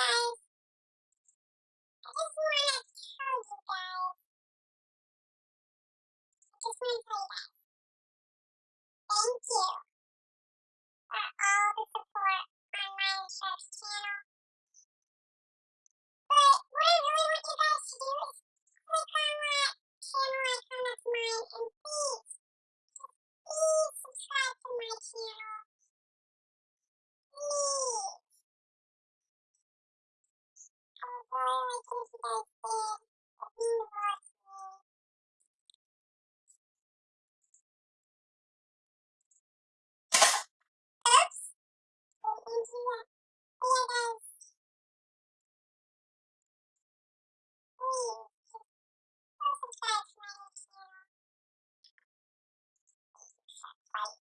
guys. I just wanna tell you guys. I just wanna. Thank you uh, uh, for all the support on channel. But what I really want you guys to do is click on channel icon Oops. Didn't mean to do that. But yeah, guys. Please, just go subscribe to my new channel. Right.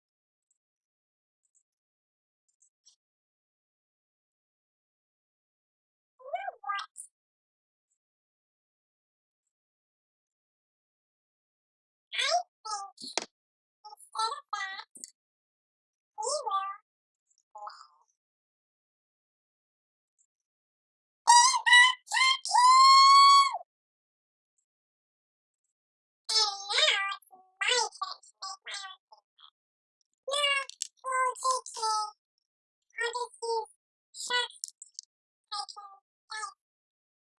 You know what? I think instead of that, we will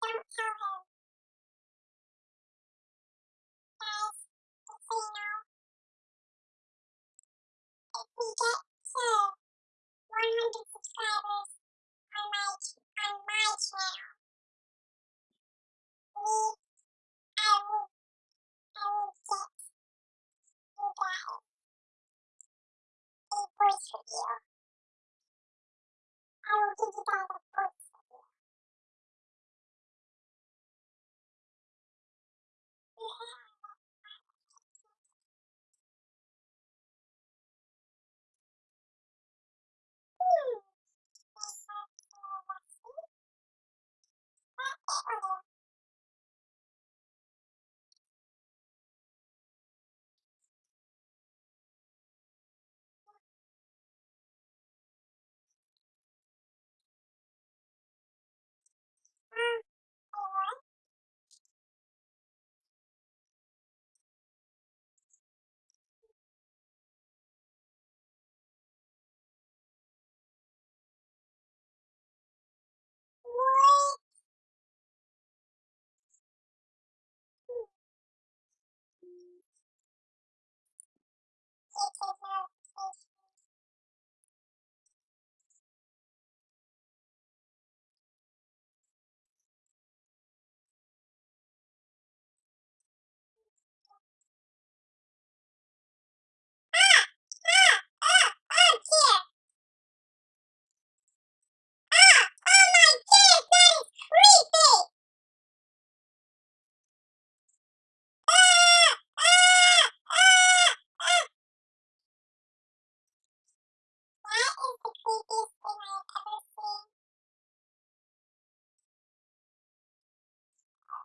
Don't tell him. Guys, just so you know, we get to 100 subscribers on my on my channel, we I will I will get you a. I will give you guys a voice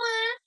와.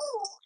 Oh.